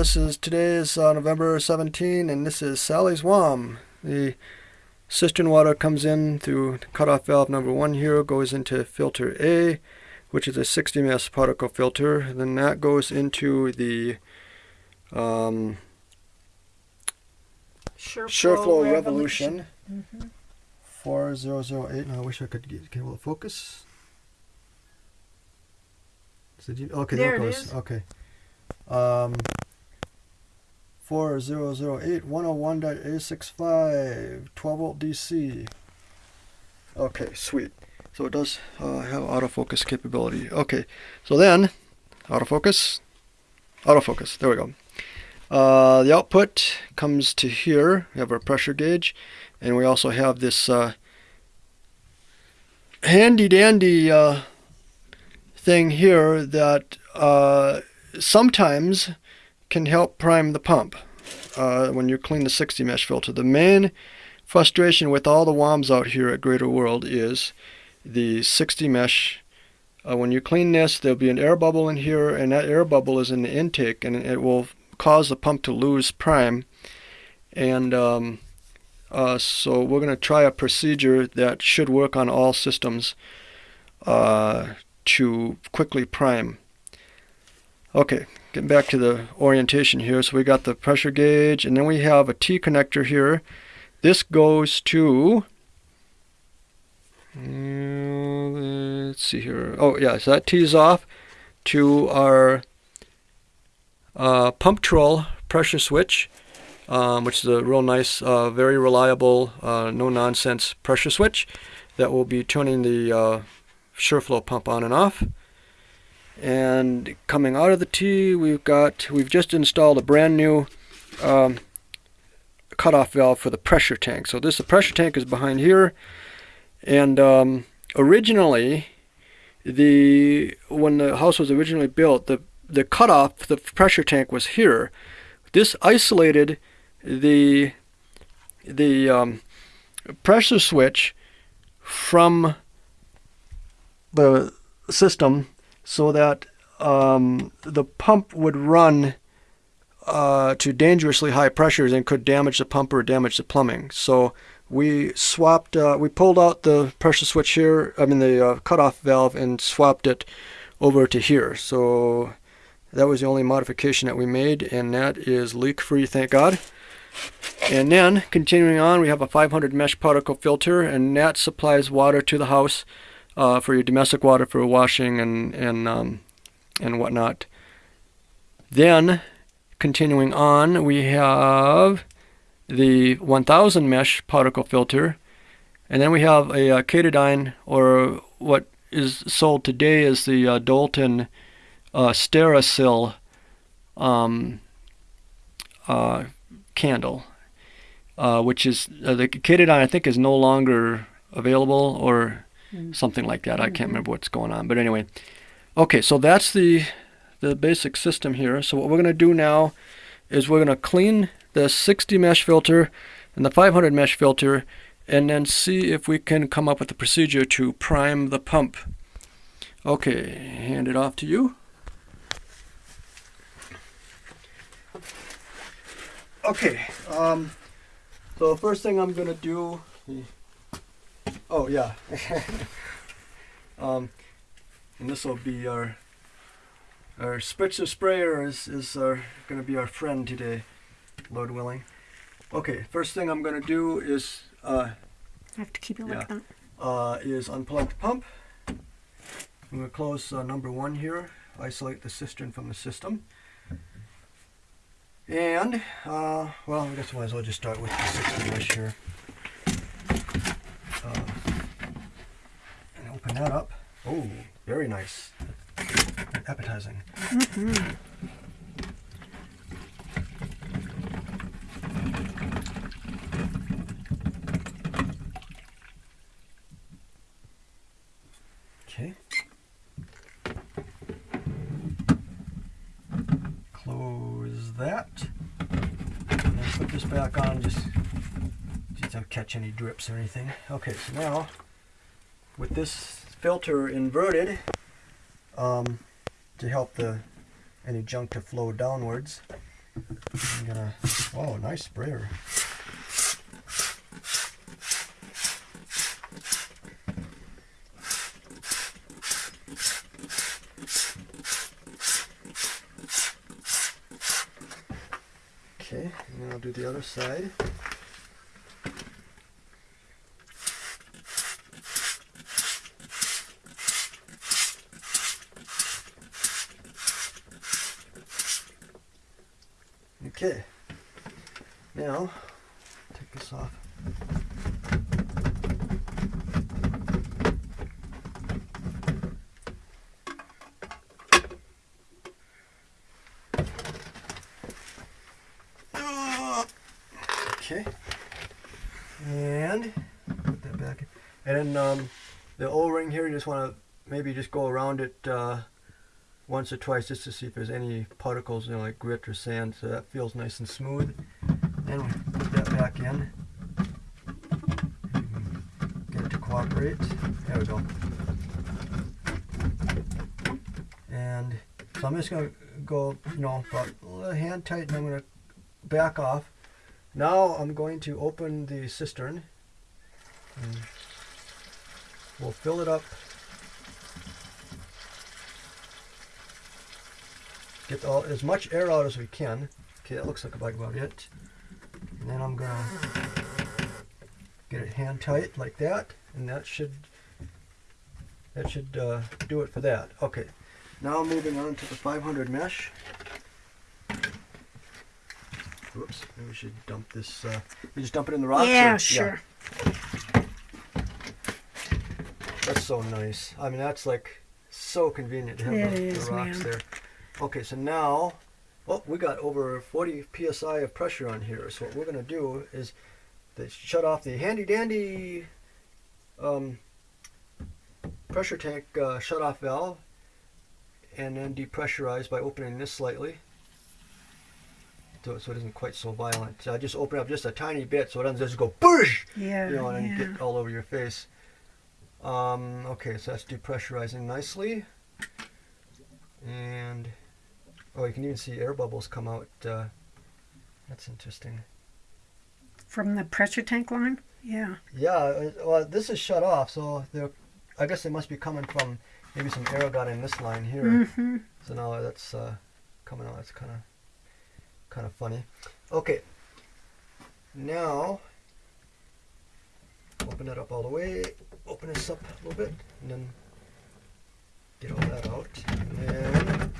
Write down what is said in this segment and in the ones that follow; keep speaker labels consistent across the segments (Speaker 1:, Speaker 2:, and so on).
Speaker 1: this is today is uh, November 17, and this is Sally's WOM. The cistern water comes in through cutoff valve number one here, goes into filter A, which is a 60 mesh particle filter. Then that goes into the um,
Speaker 2: Sure,
Speaker 1: SHURflo Revolution,
Speaker 2: Mm-hmm.
Speaker 1: 4008. Now I wish I could get, a little focus. You, okay, there,
Speaker 2: There
Speaker 1: it goes. Okay. Um, 4008 101.865 12 volt DC. Okay, sweet. So it does uh, have autofocus capability. Okay, so then autofocus, autofocus. There we go. Uh, the output comes to here. We have our pressure gauge, and we also have this uh, handy dandy uh, thing here that uh, sometimes can help prime the pump uh, when you clean the 60 mesh filter. The main frustration with all the WOMs out here at Greater World is the 60 mesh. Uh, when you clean this, there'll be an air bubble in here, and that air bubble is in the intake, and it will cause the pump to lose prime. And um, uh, so we're going to try a procedure that should work on all systems uh, to quickly prime. Okay, getting back to the orientation here. So we got the pressure gauge, and then we have a T connector here. This goes to. uh, let's see here. Oh, yeah, so that tees off to our uh, Pumptrol pressure switch, um, which is a real nice, uh, very reliable, uh, no nonsense pressure switch that will be turning the uh, SHURflo pump on and off. And coming out of the T, we've got we've just installed a brand new um, cutoff valve for the pressure tank. So this the pressure tank is behind here, and um, originally the when the house was originally built, the the cutoff the pressure tank was here. This isolated the the um, pressure switch from the system so that um, the pump would run uh, to dangerously high pressures and could damage the pump or damage the plumbing. So we swapped, uh, we pulled out the pressure switch here, I mean the uh, cutoff valve, and swapped it over to here. So that was the only modification that we made, and that is leak free, thank God. And then, continuing on, we have a 500 mesh particle filter, and that supplies water to the house uh, for your domestic water for washing and and um, and whatnot. Then, continuing on, we have the 1000 mesh particle filter, and then we have a, uh Katadyn, or what is sold today as the uh, Doulton uh, Sterasyl um, uh, candle, uh, which is uh, the Katadyn I think is no longer available or something like that. I can't remember what's going on, but anyway. Okay, so that's the the basic system here. So what we're going to do now is we're going to clean the 60 mesh filter and the 500 mesh filter and then see if we can come up with a procedure to prime the pump. Okay, hand it off to you. Okay, um, so first thing I'm going to do. Oh, yeah. um, and this will be our our spritzer sprayer is, is our going to be our friend today, Lord willing. Okay, first thing I'm going to do is uh,
Speaker 2: I have to keep it
Speaker 1: Yeah.
Speaker 2: like that.
Speaker 1: uh, is unplug the pump. I'm going to close uh, number one here, isolate the cistern from the system. And, uh, well, I guess I might as well just start with the 60 mesh here. Uh, and open that up. Oh, very nice. Appetizing. Okay. Close that. And then put this back on just, just don't catch any drips or anything. Okay, so now with this filter inverted um, to help the any junk to flow downwards, I'm gonna. Oh, nice sprayer. Okay, and I'll do the other side. Okay, now take this off. Okay. And put that back in. And then um, the O-ring here, you just want to maybe just go around it uh, once or twice just to see if there's any particles, you know, like grit or sand, so that feels nice and smooth. Then we put that back in. Get it to cooperate. There we go. And so I'm just going to go, you know, about a little hand tight and I'm going to back off. Now I'm going to open the cistern. And we'll fill it up. Get all, as much air out as we can. Okay, that looks like about it. And then I'm gonna get it hand tight like that, and that should that should uh, do it for that. Okay, now moving on to the 500 mesh. Whoops, maybe we should dump this. Uh, you just dump it in the rocks?
Speaker 2: Yeah,
Speaker 1: or-
Speaker 2: sure.
Speaker 1: That's so nice. I mean, that's like so convenient to have
Speaker 2: It
Speaker 1: the,
Speaker 2: is,
Speaker 1: the rocks
Speaker 2: man.
Speaker 1: there. Okay, so now, oh, we got over 40 psi of pressure on here. So what we're gonna do is to shut off the handy dandy um, pressure tank uh, shut off valve, and then depressurize by opening this slightly. So, so it isn't quite so violent. So I just open up just a tiny bit so it doesn't just go boosh
Speaker 2: Yeah,
Speaker 1: you know, and
Speaker 2: yeah.
Speaker 1: get all over your face. Um, okay, so that's depressurizing nicely. And, oh, you can even see air bubbles come out. Uh, that's interesting.
Speaker 2: From the pressure tank line? Yeah.
Speaker 1: Yeah, uh, well, this is shut off, so they're, I guess they must be coming from, maybe some air got in this line here.
Speaker 2: Mm-hmm.
Speaker 1: So now that's uh, coming out. It's kind of kind of funny. Okay. Now open it up all the way. Open this up a little bit, and then get all that out. And then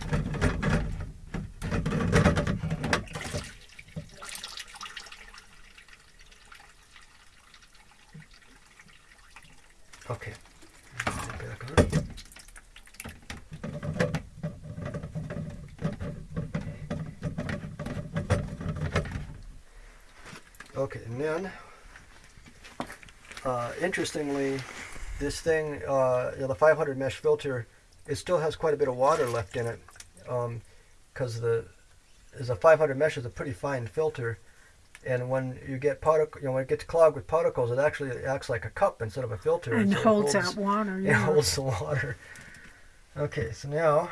Speaker 1: okay. Put it back on. Okay, and then, uh, interestingly, this thing, uh, you know, the 500 mesh filter, it still has quite a bit of water left in it, because the is a 500 mesh is a pretty fine filter, and when you get particle, you know, when it gets clogged with particles, it actually acts like a cup instead of a filter,
Speaker 2: And
Speaker 1: so it
Speaker 2: holds out water.
Speaker 1: it holds the water. Okay, so now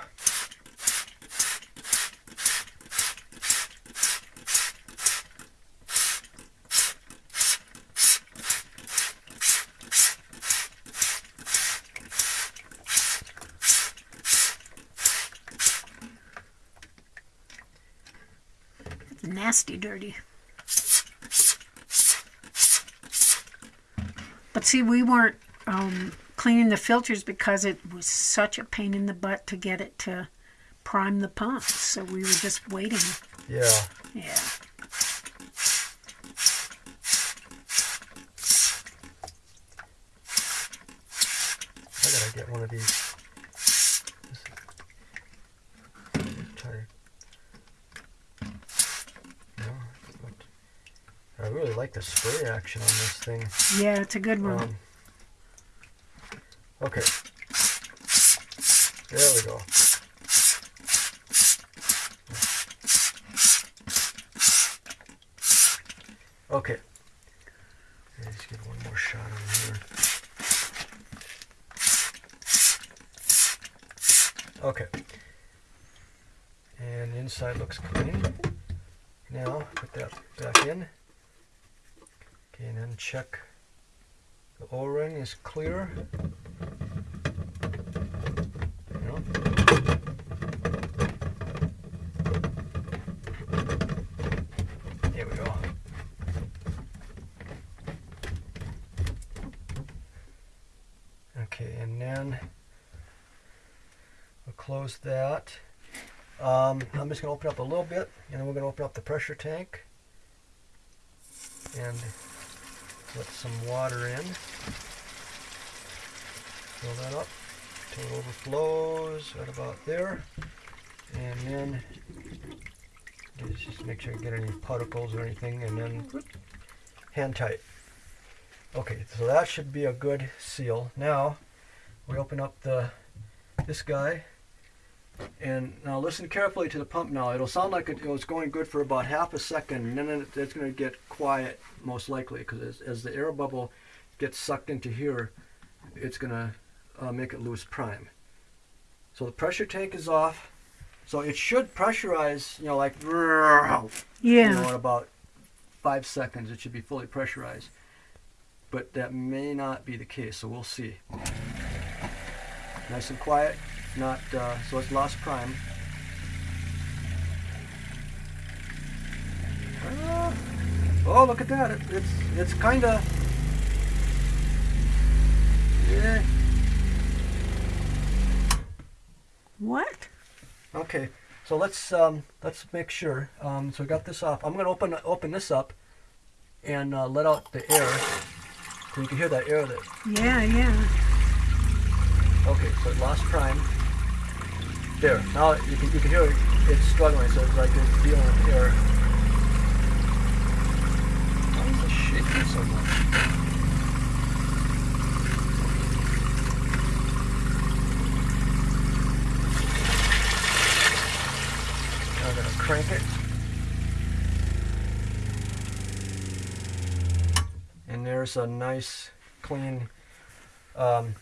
Speaker 2: Nasty dirty. But see, we weren't um, cleaning the filters because it was such a pain in the butt to get it to prime the pump. So we were just waiting.
Speaker 1: yeah,
Speaker 2: Yeah.
Speaker 1: I gotta get one of these. Try to- No, but I really like the spray action on this thing.
Speaker 2: Yeah, it's a good one.
Speaker 1: Um, okay. There we go. Okay. Let's get one more shot on here. Okay. And the inside looks clean. Now put that back in. Okay, and then check the O-ring is clear. Here we go. Okay, and then we'll close that. Um, I'm just going to open up a little bit, and then we're going to open up the pressure tank and let some water in. Fill that up until it overflows right about there. And then just make sure you get any particles or anything, and then hand tight. Okay, so that should be a good seal. Now we open up the this guy and now listen carefully to the pump now. It'll sound like it, it was going good for about half a second, and then it, it's going to get quiet most likely because as, as the air bubble gets sucked into here, it's going to uh, make it lose prime. So the pressure tank is off. So it should pressurize, you know, like you know,
Speaker 2: Yeah.
Speaker 1: in about five seconds. It should be fully pressurized. But that may not be the case, so we'll see. Nice and quiet, not uh, so it's lost prime. Ah. oh, look at that! It, it's it's kind of yeah.
Speaker 2: What?
Speaker 1: Okay, so let's um, let's make sure. Um, so we got this off. I'm gonna open open this up and uh, let out the air, so you can hear that air. That
Speaker 2: Yeah, yeah.
Speaker 1: So it lost prime. There. Now you can you can hear it, it's struggling. So it's like it's dealing with air. Why is it shaking so much? I'm gonna crank it. And there's a nice, clean. Um,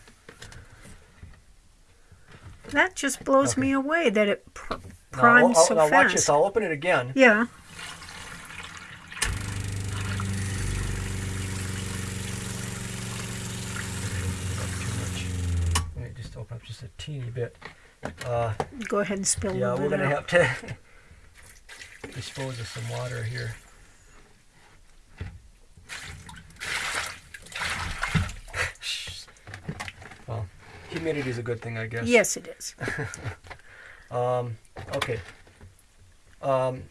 Speaker 2: That just blows
Speaker 1: Okay.
Speaker 2: me away that it pr-
Speaker 1: now,
Speaker 2: primes
Speaker 1: I'll-
Speaker 2: so
Speaker 1: now watch
Speaker 2: fast.
Speaker 1: this. I'll open it again.
Speaker 2: Yeah.
Speaker 1: Let me just open up just a teeny bit. Uh,
Speaker 2: Go ahead and spill
Speaker 1: yeah, we're gonna
Speaker 2: out.
Speaker 1: have to dispose of some water here. well, humidity is a good thing, I guess.
Speaker 2: Yes, it is.
Speaker 1: Um, okay. Um,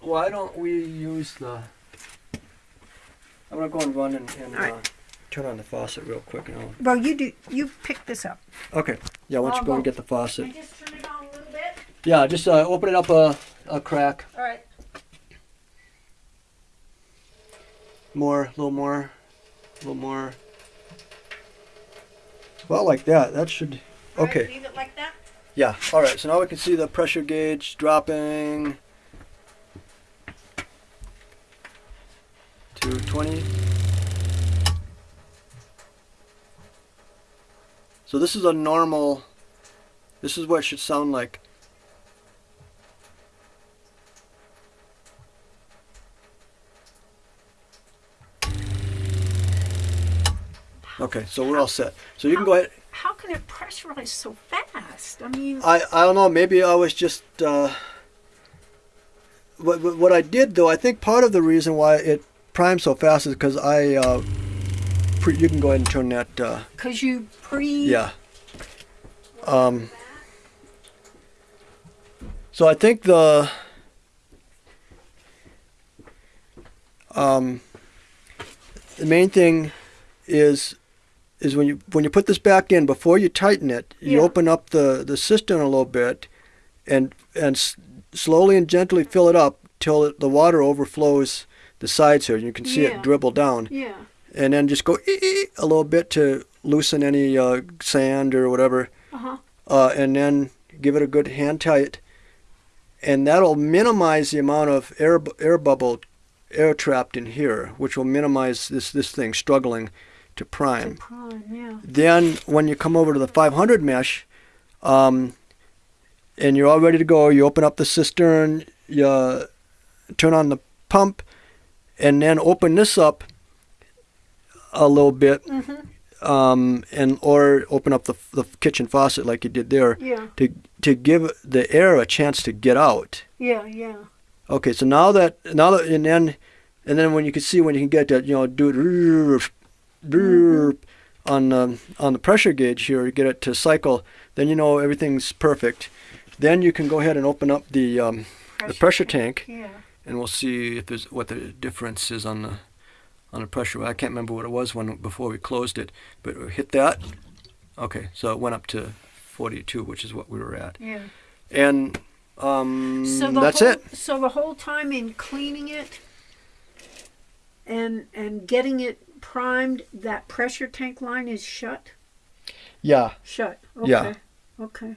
Speaker 1: why don't we use the? I'm gonna go and run and, and
Speaker 2: All right.
Speaker 1: uh, turn on the faucet real quick. And I'll,
Speaker 2: Well, you do. You pick this up.
Speaker 1: okay. Yeah, why don't
Speaker 2: I'll
Speaker 1: you go and get the faucet?
Speaker 2: just turn it on a little bit.
Speaker 1: Yeah, just uh, open it up a, a crack.
Speaker 2: All right.
Speaker 1: More, a little more, a little more. Well, like that. That should. Okay.
Speaker 2: leave it like that.
Speaker 1: Yeah. All right. So now we can see the pressure gauge dropping to 20. So this is a normal. This is what it should sound like. Okay, so we're all set. So you can go ahead.
Speaker 2: How can it pressurize so fast? I mean,
Speaker 1: I, I don't know. Maybe I was just. Uh, what, what I did though, I think part of the reason why it primed so fast is because I. Uh, pre, you can go ahead and turn that. Uh,
Speaker 2: because you pre.
Speaker 1: yeah. Um. So I think the. Um. The main thing is is when you when you put this back in before you tighten it, you
Speaker 2: Yeah.
Speaker 1: open up the the cistern a little bit, and and s- slowly and gently fill it up till it, the water overflows the sides here. You can see
Speaker 2: Yeah.
Speaker 1: it dribble down,
Speaker 2: Yeah.
Speaker 1: and then just go a little bit to loosen any uh, sand or whatever,
Speaker 2: Uh huh.
Speaker 1: uh, and then give it a good hand tight, and that'll minimize the amount of air air bubble air trapped in here, which will minimize this this thing struggling to prime.
Speaker 2: Prime. Yeah.
Speaker 1: Then when you come over to the 500 mesh, um, and you're all ready to go, you open up the cistern, you turn on the pump, and then open this up a little bit, um, and or open up the, the kitchen faucet like you did there
Speaker 2: Yeah,
Speaker 1: to to give the air a chance to get out.
Speaker 2: yeah, yeah.
Speaker 1: Okay, so now that now that and then and then when you can see when you can get that you know do it on the on the pressure gauge here get it to cycle then you know everything's perfect. Then you can go ahead and open up the um, the pressure tank
Speaker 2: Yeah.
Speaker 1: and we'll see if there's what the difference is on the on the pressure. I can't remember what it was when before we closed it, but we hit that. Okay, so it went up to 42, which is what we were at,
Speaker 2: Yeah.
Speaker 1: and um,
Speaker 2: So the
Speaker 1: that's
Speaker 2: whole,
Speaker 1: it.
Speaker 2: So the whole time in cleaning it and and getting it primed, that pressure tank line is shut.
Speaker 1: Yeah,
Speaker 2: Shut. Okay.
Speaker 1: Yeah.
Speaker 2: Okay.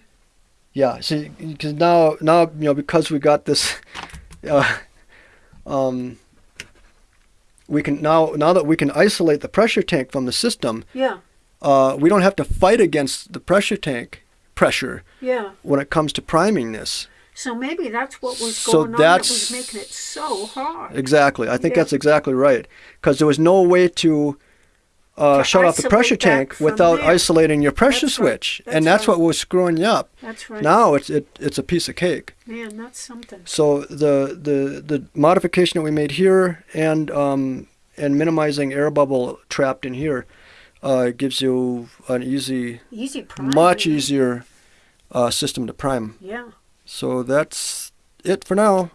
Speaker 1: yeah. See, because now now you know because we got this, uh, um, we can now now that we can isolate the pressure tank from the system,
Speaker 2: Yeah.
Speaker 1: uh, we don't have to fight against the pressure tank pressure
Speaker 2: Yeah.
Speaker 1: when it comes to priming this.
Speaker 2: So maybe that's what was
Speaker 1: So
Speaker 2: going on that was making it so hard.
Speaker 1: Exactly. I think
Speaker 2: Yeah.
Speaker 1: that's exactly right. Because there was no way to, uh,
Speaker 2: To
Speaker 1: shut off the pressure tank without
Speaker 2: there.
Speaker 1: isolating your pressure
Speaker 2: That's right.
Speaker 1: switch,
Speaker 2: That's
Speaker 1: and that's
Speaker 2: right.
Speaker 1: what was screwing you up.
Speaker 2: That's right.
Speaker 1: Now it's it, it's a piece of cake.
Speaker 2: Man, that's something.
Speaker 1: So the the the modification that we made here and um, and minimizing air bubble trapped in here uh, gives you an easy,
Speaker 2: Easy prime.
Speaker 1: much easier uh, system to prime.
Speaker 2: Yeah.
Speaker 1: So that's it for now.